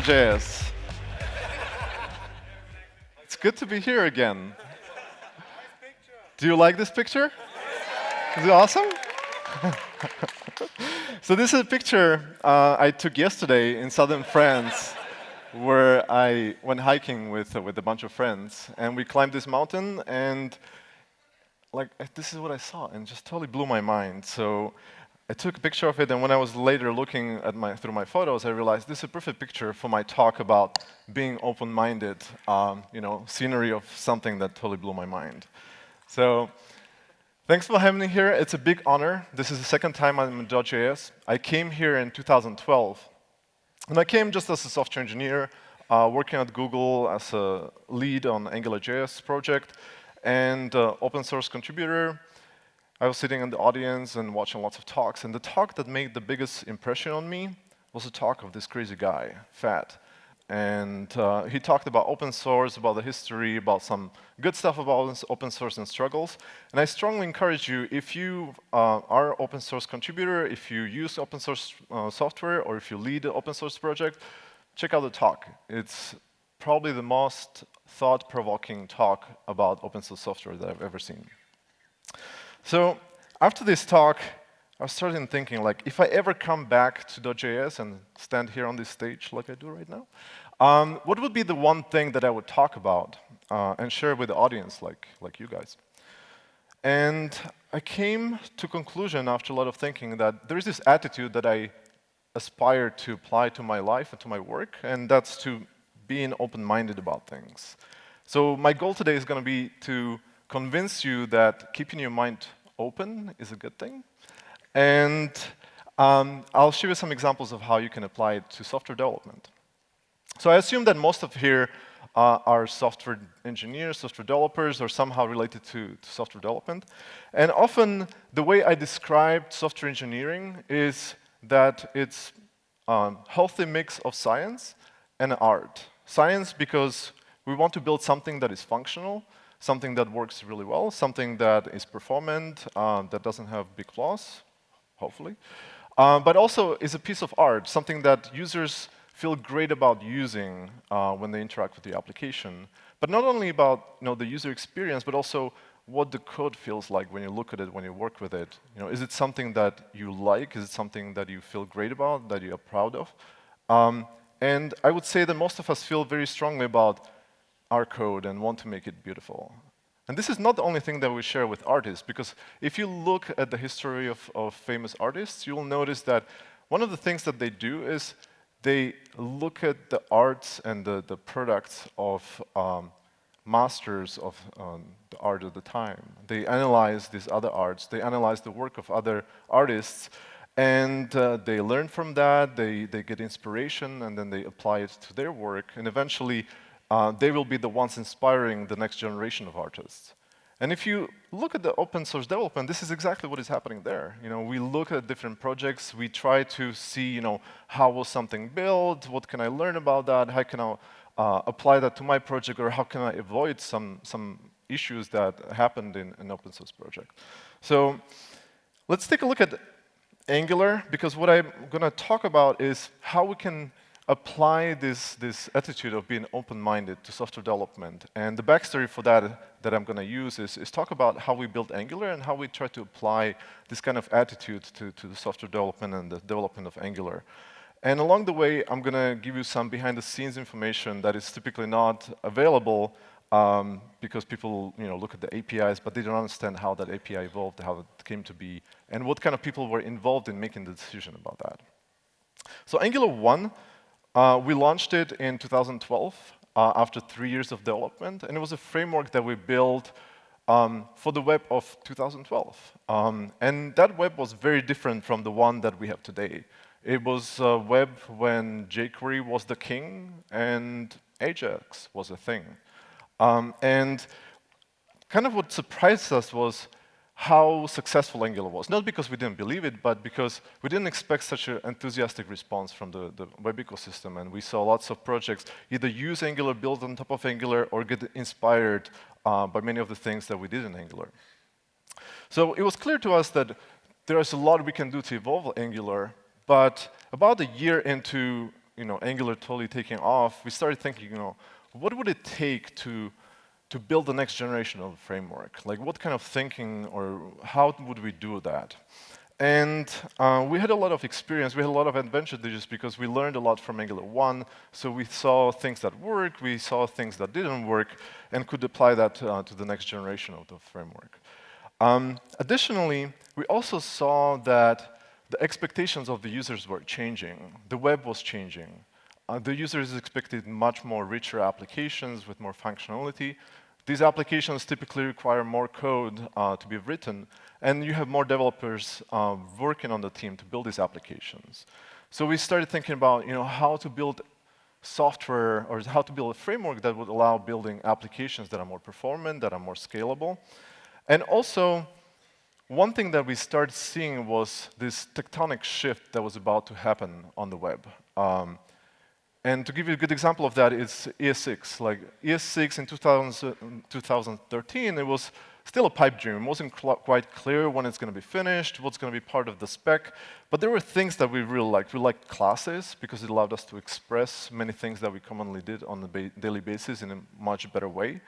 .js. It's good to be here again. Do you like this picture? Is it awesome? so this is a picture uh, I took yesterday in southern France where I went hiking with, uh, with a bunch of friends. And we climbed this mountain, and like this is what I saw, and just totally blew my mind. So I took a picture of it, and when I was later looking at my, through my photos, I realized this is a perfect picture for my talk about being open-minded, um, you know, scenery of something that totally blew my mind. So thanks for having me here. It's a big honor. This is the second time I'm in .js. I came here in 2012, and I came just as a software engineer, uh, working at Google as a lead on AngularJS project, and uh, open source contributor. I was sitting in the audience and watching lots of talks, and the talk that made the biggest impression on me was a talk of this crazy guy, Fat. And uh, he talked about open source, about the history, about some good stuff about open source and struggles. And I strongly encourage you, if you uh, are open source contributor, if you use open source uh, software, or if you lead an open source project, check out the talk. It's probably the most thought-provoking talk about open source software that I've ever seen. So after this talk, I started thinking, like, if I ever come back to .js and stand here on this stage like I do right now, um, what would be the one thing that I would talk about uh, and share with the audience, like, like you guys? And I came to conclusion after a lot of thinking that there is this attitude that I aspire to apply to my life and to my work, and that's to being open-minded about things. So my goal today is going to be to convince you that keeping your mind open is a good thing. And um, I'll show you some examples of how you can apply it to software development. So I assume that most of here uh, are software engineers, software developers, or somehow related to, to, software development. And often, the way I describe software engineering is that it's a healthy mix of science and art. Science because we want to build something that is functional, something that works really well, something that is performant, uh, that doesn't have big flaws, hopefully, uh, but also is a piece of art, something that users feel great about using uh, when they interact with the application. But not only about you know, the user experience, but also what the code feels like when you look at it, when you work with it. You know, is it something that you like? Is it something that you feel great about, that you are proud of? Um, and I would say that most of us feel very strongly about our code and want to make it beautiful. And this is not the only thing that we share with artists, because if you look at the history of, of famous artists, you'll notice that one of the things that they do is they look at the arts and the, the products of um, masters of um, the art of the time. They analyze these other arts, they analyze the work of other artists, and uh, they learn from that, they, they get inspiration, and then they apply it to their work, and eventually uh, they will be the ones inspiring the next generation of artists. And if you look at the open source development, this is exactly what is happening there. You know, we look at different projects, we try to see, you know, how was something built, what can I learn about that, how can I uh, apply that to my project, or how can I avoid some, some issues that happened in an open source project. So let's take a look at Angular, because what I'm going to talk about is how we can apply this, this attitude of being open-minded to software development. And the backstory for that that I'm going to use is, is talk about how we built Angular and how we try to apply this kind of attitude to, to the software development and the development of Angular. And along the way, I'm going to give you some behind-the-scenes information that is typically not available um, because people you know, look at the APIs, but they don't understand how that API evolved, how it came to be, and what kind of people were involved in making the decision about that. So Angular 1 uh, we launched it in 2012 uh, after three years of development, and it was a framework that we built um, for the web of 2012. Um, and that web was very different from the one that we have today. It was a web when jQuery was the king and Ajax was a thing. Um, and kind of what surprised us was how successful Angular was. Not because we didn't believe it, but because we didn't expect such an enthusiastic response from the, the web ecosystem. And we saw lots of projects either use Angular, build on top of Angular, or get inspired uh, by many of the things that we did in Angular. So it was clear to us that there is a lot we can do to evolve Angular, but about a year into you know, Angular totally taking off, we started thinking, you know, what would it take to, to build the next generation of framework? Like, what kind of thinking or how would we do that? And uh, we had a lot of experience, we had a lot of advantages because we learned a lot from Angular 1. So we saw things that worked, we saw things that didn't work, and could apply that uh, to the next generation of the framework. Um, additionally, we also saw that the expectations of the users were changing. The web was changing. Uh, the users expected much more richer applications with more functionality. These applications typically require more code uh, to be written, and you have more developers uh, working on the team to build these applications. So we started thinking about you know, how to build software or how to build a framework that would allow building applications that are more performant, that are more scalable. And also, one thing that we started seeing was this tectonic shift that was about to happen on the web. Um, and to give you a good example of that is ES6. Like ES6 in 2000, 2013, it was still a pipe dream. It wasn't quite clear when it's going to be finished, what's going to be part of the spec. But there were things that we really liked. We liked classes because it allowed us to express many things that we commonly did on a ba daily basis in a much better way.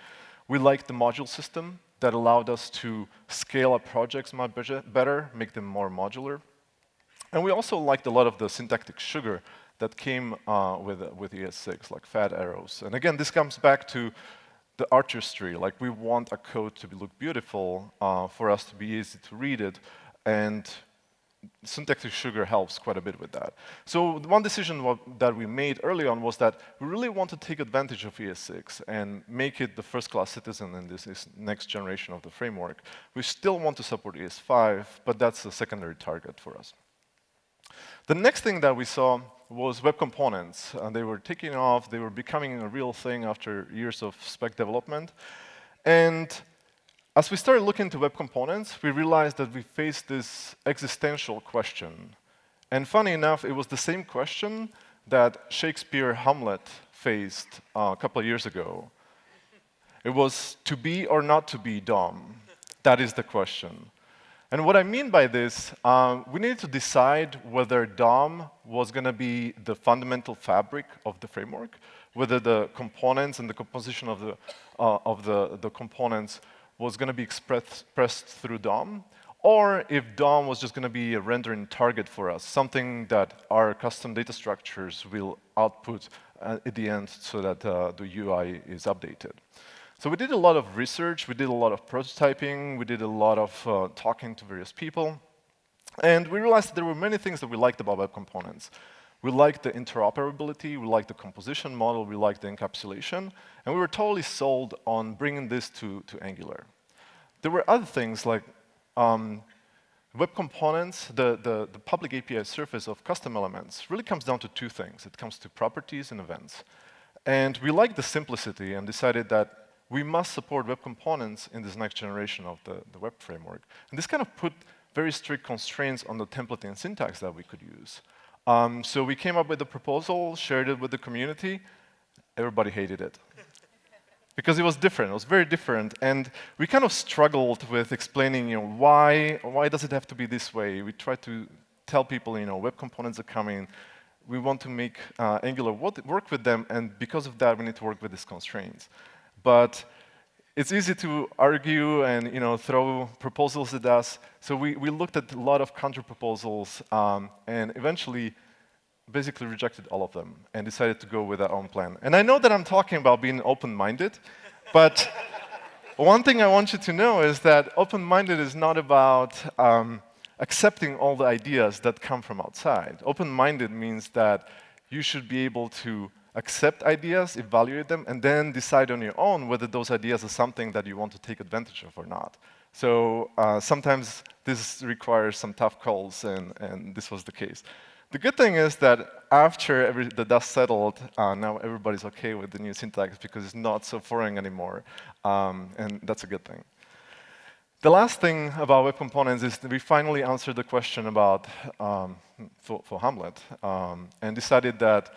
We liked the module system that allowed us to scale up projects much better, make them more modular. And we also liked a lot of the syntactic sugar that came uh, with, with ES6, like fat arrows. And again, this comes back to the artistry. Like we want a code to look beautiful, uh, for us to be easy to read it, and syntactic sugar helps quite a bit with that. So one decision that we made early on was that we really want to take advantage of ES6 and make it the first-class citizen in this next generation of the framework. We still want to support ES5, but that's a secondary target for us. The next thing that we saw was web components. And they were taking off, they were becoming a real thing after years of spec development. And as we started looking into web components, we realized that we faced this existential question. And funny enough, it was the same question that Shakespeare Hamlet faced uh, a couple of years ago. It was to be or not to be DOM. That is the question. And what I mean by this, um, we needed to decide whether DOM was going to be the fundamental fabric of the framework, whether the components and the composition of the, uh, of the, the components was going to be expressed through DOM, or if DOM was just going to be a rendering target for us, something that our custom data structures will output uh, at the end so that uh, the UI is updated. So we did a lot of research, we did a lot of prototyping, we did a lot of uh, talking to various people, and we realized that there were many things that we liked about web components. We liked the interoperability, we liked the composition model, we liked the encapsulation, and we were totally sold on bringing this to, to Angular. There were other things like um, web components, the, the, the public API surface of custom elements really comes down to two things. It comes to properties and events. And we liked the simplicity and decided that we must support web components in this next generation of the, the web framework. And this kind of put very strict constraints on the templating syntax that we could use. Um, so we came up with a proposal, shared it with the community. Everybody hated it. because it was different, it was very different. And we kind of struggled with explaining, you know, why, why does it have to be this way? We tried to tell people, you know, web components are coming. We want to make uh, Angular work with them, and because of that, we need to work with these constraints. But it's easy to argue and you know throw proposals at us. So we, we looked at a lot of counter proposals um, and eventually basically rejected all of them and decided to go with our own plan. And I know that I'm talking about being open-minded, but one thing I want you to know is that open-minded is not about um, accepting all the ideas that come from outside. Open-minded means that you should be able to accept ideas, evaluate them, and then decide on your own whether those ideas are something that you want to take advantage of or not. So uh, sometimes this requires some tough calls, and, and, this was the case. The good thing is that after every, the dust settled, uh, now everybody's OK with the new syntax because it's not so foreign anymore, um, and that's a good thing. The last thing about web components is that we finally answered the question about um, for, for, Hamlet um, and decided that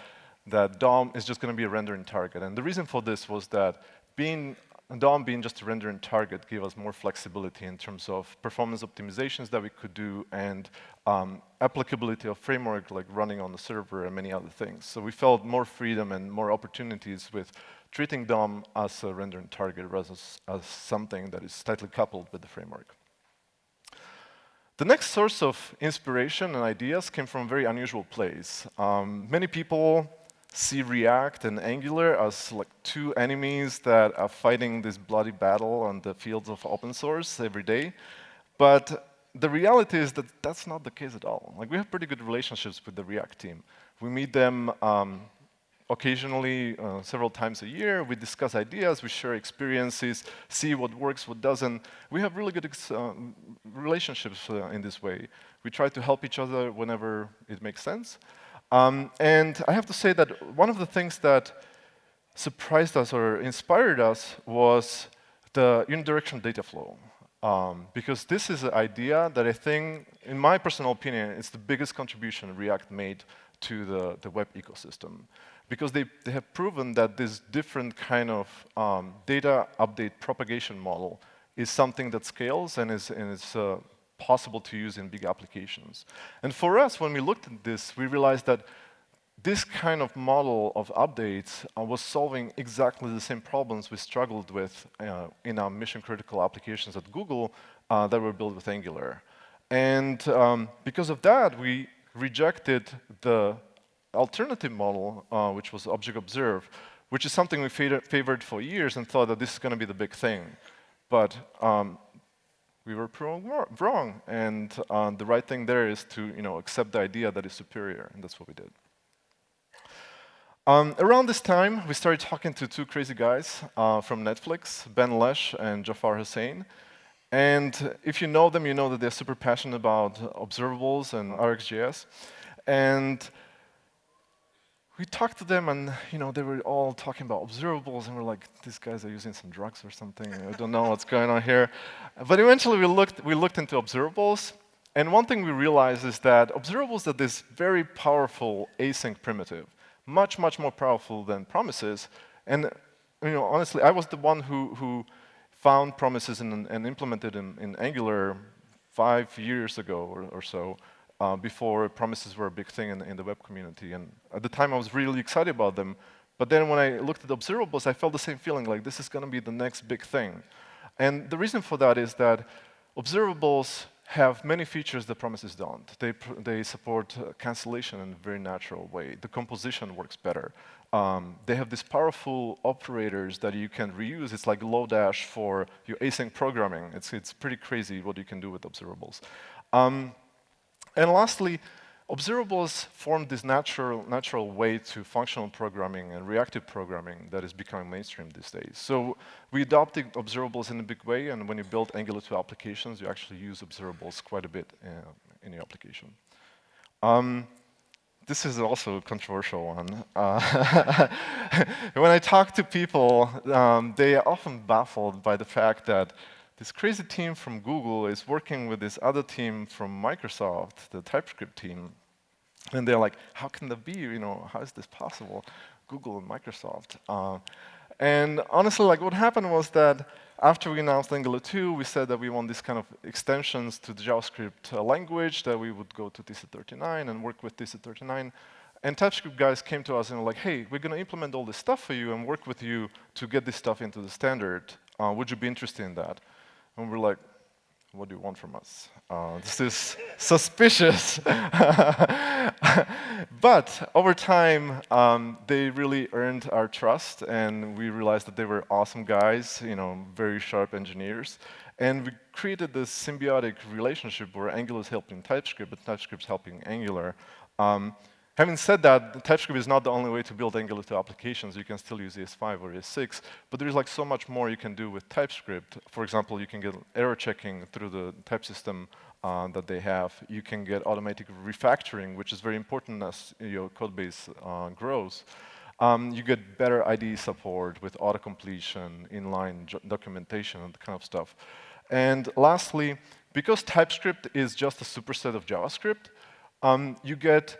that DOM is just going to be a rendering target. And the reason for this was that being DOM being just a rendering target gave us more flexibility in terms of performance optimizations that we could do and um, applicability of framework like running on the server and many other things. So we felt more freedom and more opportunities with treating DOM as a rendering target rather as, as something that is tightly coupled with the framework. The next source of inspiration and ideas came from a very unusual place. Um, many people see React and Angular as like two enemies that are fighting this bloody battle on the fields of open source every day. But the reality is that that's not the case at all. Like we have pretty good relationships with the React team. We meet them um, occasionally, uh, several times a year. We discuss ideas, we share experiences, see what works, what doesn't. We have really good uh, relationships uh, in this way. We try to help each other whenever it makes sense. Um, and I have to say that one of the things that surprised us or inspired us was the unidirectional data flow. Um, because this is an idea that I think, in my personal opinion, is the biggest contribution React made to the, the web ecosystem because they, they have proven that this different kind of um, data update propagation model is something that scales and is, and is uh, possible to use in big applications. And for us, when we looked at this, we realized that this kind of model of updates uh, was solving exactly the same problems we struggled with uh, in our mission-critical applications at Google uh, that were built with Angular. And um, because of that, we rejected the alternative model, uh, which was Object Observe, which is something we favored for years and thought that this is going to be the big thing. But um, we were wrong, and uh, the right thing there is to you know, accept the idea that is superior, and that's what we did. Um, around this time, we started talking to two crazy guys uh, from Netflix, Ben Lesh and Jafar Husain. And if you know them, you know that they're super passionate about observables and RxJS. And we talked to them and you know they were all talking about observables and we're like these guys are using some drugs or something. I don't know what's going on here. But eventually we looked we looked into observables and one thing we realized is that observables are this very powerful async primitive much much more powerful than promises. And you know honestly i was the one who who found promises and, and implemented in, in angular five years ago or, or so uh, before promises were a big thing in, in, the web community. And at the time, I was really excited about them. But then when I looked at observables, I felt the same feeling, like this is going to be the next big thing. And the reason for that is that observables have many features that promises don't. They, they support uh, cancellation in a very natural way. The composition works better. Um, they have these powerful operators that you can reuse. It's like Lodash for your async programming. It's, it's pretty crazy what you can do with observables. Um, and lastly, observables form this natural, natural way to functional programming and reactive programming that is becoming mainstream these days. So we adopted observables in a big way, and when you build Angular 2 applications, you actually use observables quite a bit uh, in your application. Um, this is also a controversial one. Uh, when I talk to people, um, they are often baffled by the fact that this crazy team from Google is working with this other team from Microsoft, the TypeScript team. And they're like, how can that be? You know, how is this possible? Google and Microsoft. Uh, and honestly, like what happened was that after we announced Angular 2, we said that we want these kind of extensions to the JavaScript uh, language, that we would go to TC39 and work with TC39. And TypeScript guys came to us and were like, hey, we're going to implement all this stuff for you and work with you to get this stuff into the standard. Uh, would you be interested in that? And we're like, what do you want from us? Uh, this is suspicious. but over time, um, they really earned our trust, and we realized that they were awesome guys, you know, very sharp engineers. And we created this symbiotic relationship where Angular is helping TypeScript, but TypeScript is helping Angular. Um, Having said that, TypeScript is not the only way to build Angular 2 applications. You can still use ES5 or ES6, but there's like so much more you can do with TypeScript. For example, you can get error checking through the type system uh, that they have. You can get automatic refactoring, which is very important as your code base uh, grows. Um, you get better IDE support with auto-completion, inline documentation, and that kind of stuff. And lastly, because TypeScript is just a superset of JavaScript, um, you get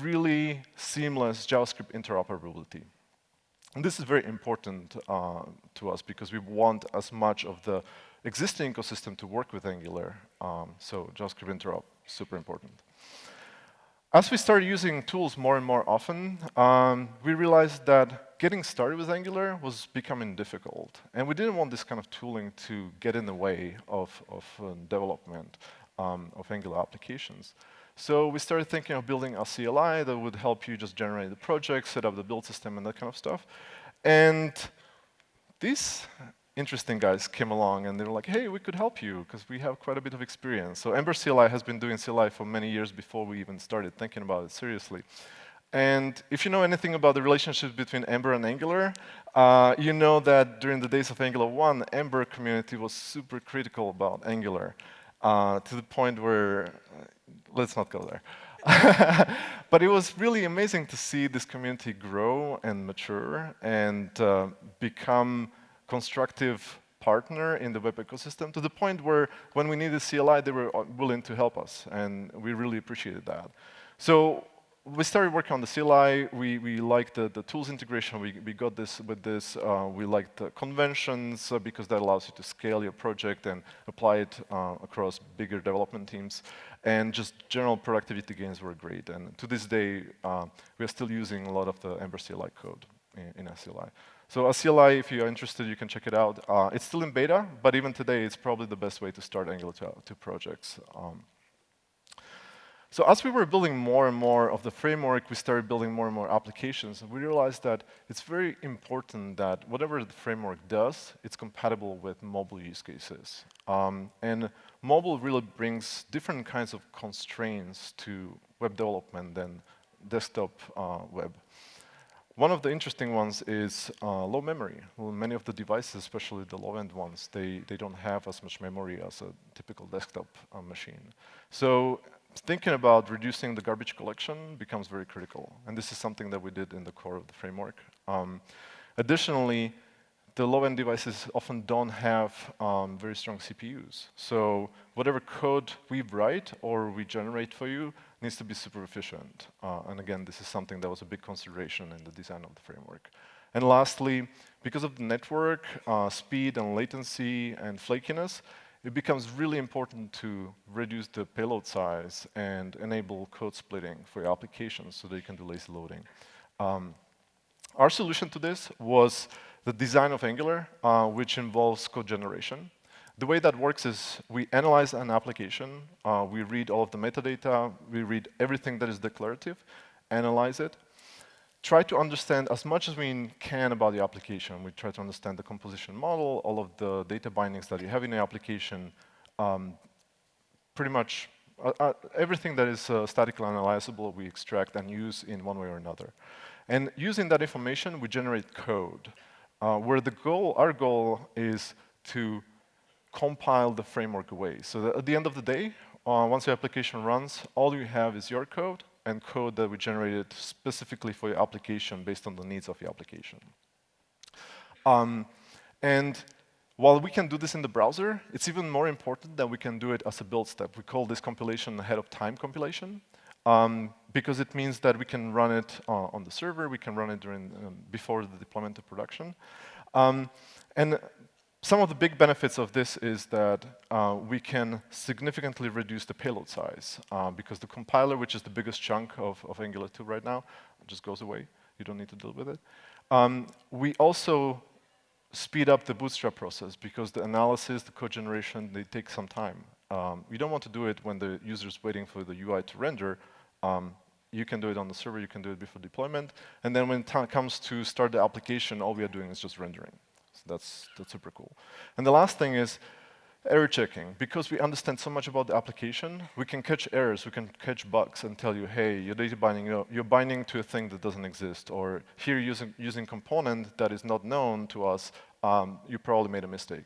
really seamless JavaScript interoperability. And this is very important uh, to us because we want as much of the existing ecosystem to work with Angular. Um, so JavaScript interop, super important. As we started using tools more and more often, um, we realized that getting started with Angular was becoming difficult. And we didn't want this kind of tooling to get in the way of, of uh, development um, of Angular applications. So we started thinking of building a CLI that would help you just generate the project, set up the build system, and that kind of stuff. And these interesting guys came along, and they were like, hey, we could help you, because we have quite a bit of experience. So Ember CLI has been doing CLI for many years before we even started thinking about it seriously. And if you know anything about the relationship between Ember and Angular, uh, you know that during the days of Angular 1, Ember community was super critical about Angular, uh, to the point where let's not go there. but it was really amazing to see this community grow and mature and uh, become constructive partner in the web ecosystem to the point where when we needed CLI, they were uh, willing to help us, and we really appreciated that. So we started working on the CLI. We, we liked the, the tools integration. We, we got this with this. Uh, we liked the conventions uh, because that allows you to scale your project and apply it uh, across bigger development teams. And just general productivity gains were great. And to this day, uh, we are still using a lot of the Ember CLI code in, in CLI. So CLI, if you're interested, you can check it out. Uh, it's still in beta, but even today, it's probably the best way to start Angular 2, projects. Um, so as we were building more and more of the framework, we started building more and more applications, and we realized that it's very important that whatever the framework does, it's compatible with mobile use cases. Um, and mobile really brings different kinds of constraints to web development than desktop uh, web. One of the interesting ones is uh, low memory. Well, many of the devices, especially the low-end ones, they, they don't have as much memory as a typical desktop uh, machine. So thinking about reducing the garbage collection becomes very critical. And this is something that we did in the core of the framework. Um, additionally, the low-end devices often don't have um, very strong CPUs. So whatever code we write or we generate for you needs to be super efficient. Uh, and again, this is something that was a big consideration in the design of the framework. And lastly, because of the network, uh, speed and latency and flakiness, it becomes really important to reduce the payload size and enable code splitting for your applications so that you can do lazy loading. Um, our solution to this was the design of Angular, uh, which involves code generation. The way that works is we analyze an application, uh, we read all of the metadata, we read everything that is declarative, analyze it, try to understand as much as we can about the application. We try to understand the composition model, all of the data bindings that you have in the application, um, pretty much uh, uh, everything that is uh, statically analyzable we extract and use in one way or another. And using that information, we generate code, uh, where the goal, our goal is to compile the framework away. So at the end of the day, uh, once your application runs, all you have is your code, and code that we generated specifically for your application based on the needs of your application. Um, and while we can do this in the browser, it's even more important that we can do it as a build step. We call this compilation ahead of time compilation um, because it means that we can run it uh, on the server, we can run it during, um, before the deployment to production. Um, and some of the big benefits of this is that uh, we can significantly reduce the payload size uh, because the compiler, which is the biggest chunk of, of, Angular 2 right now, just goes away. You don't need to deal with it. Um, we also speed up the bootstrap process because the analysis, the code generation, they take some time. Um, we don't want to do it when the user is waiting for the UI to render. Um, you can do it on the server, you can do it before deployment. And then when it comes to start the application, all we are doing is just rendering that's, that's super cool. And the last thing is error checking. Because we understand so much about the application, we can catch errors, we can catch bugs and tell you, hey, your data binding, you're, you're binding to a thing that doesn't exist, or here using, using component that is not known to us, um, you probably made a mistake.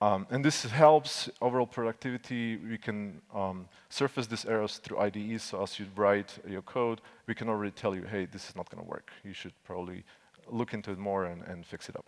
Um, and this helps overall productivity. We can um, surface these errors through IDEs, so as you write your code, we can already tell you, hey, this is not going to work. You should probably look into it more and, and fix it up.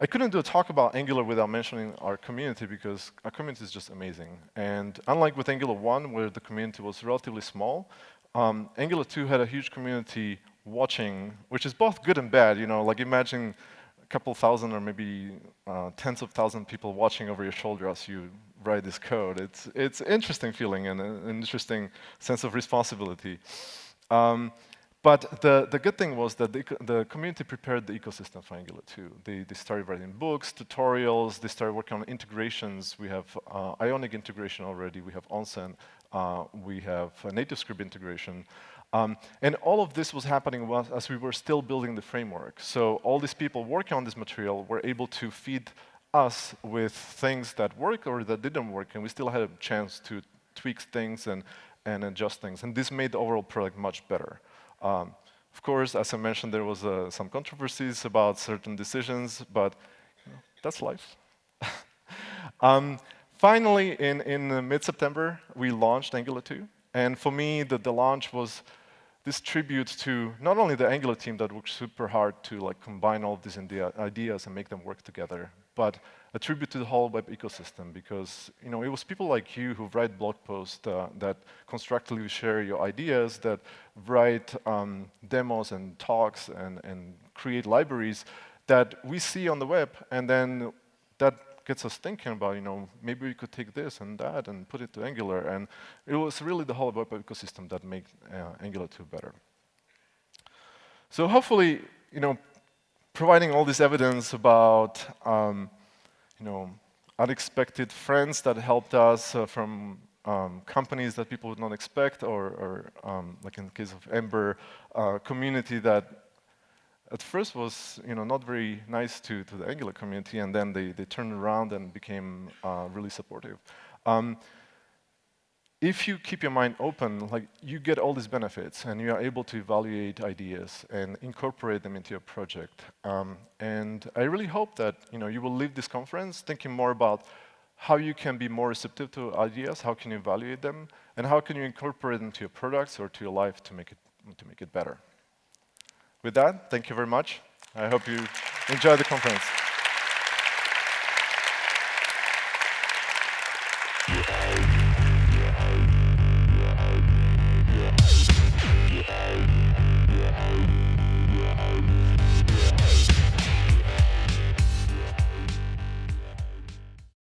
I couldn't do a talk about Angular without mentioning our community because our community is just amazing. And unlike with Angular 1, where the community was relatively small, um, Angular 2 had a huge community watching, which is both good and bad. You know, like imagine a couple thousand or maybe uh, tens of thousands of people watching over your shoulder as you write this code. It's it's interesting feeling and an interesting sense of responsibility. Um, but the, the good thing was that the, the community prepared the ecosystem for Angular 2. They, they started writing books, tutorials, they started working on integrations. We have uh, Ionic integration already, we have Onsen, uh, we have NativeScript integration. Um, and all of this was happening as we were still building the framework. So all these people working on this material were able to feed us with things that work or that didn't work, and we still had a chance to tweak things and, and adjust things. And this made the overall product much better. Um, of course, as I mentioned, there was uh, some controversies about certain decisions, but you know, that's life. um, finally, in, in mid-September, we launched Angular 2. And for me, the, the launch was this tribute to not only the Angular team that worked super hard to like combine all these ideas and make them work together, but a tribute to the whole web ecosystem because you know it was people like you who write blog posts uh, that constructively share your ideas, that write um, demos and talks and, and create libraries that we see on the web, and then that gets us thinking about, you know, maybe we could take this and that and put it to Angular. And it was really the whole web ecosystem that made uh, Angular 2 better. So hopefully, you know, providing all this evidence about, um, you know, unexpected friends that helped us uh, from um, companies that people would not expect, or, or um, like in the case of Ember, uh, community that at first was you know, not very nice to, to the Angular community, and then they, they turned around and became uh, really supportive. Um, if you keep your mind open, like you get all these benefits and you are able to evaluate ideas and incorporate them into your project. Um, and I really hope that you know you will leave this conference thinking more about how you can be more receptive to ideas, how can you evaluate them, and how can you incorporate them to your products or to your life to make it to make it better. With that, thank you very much. I hope you enjoy the conference.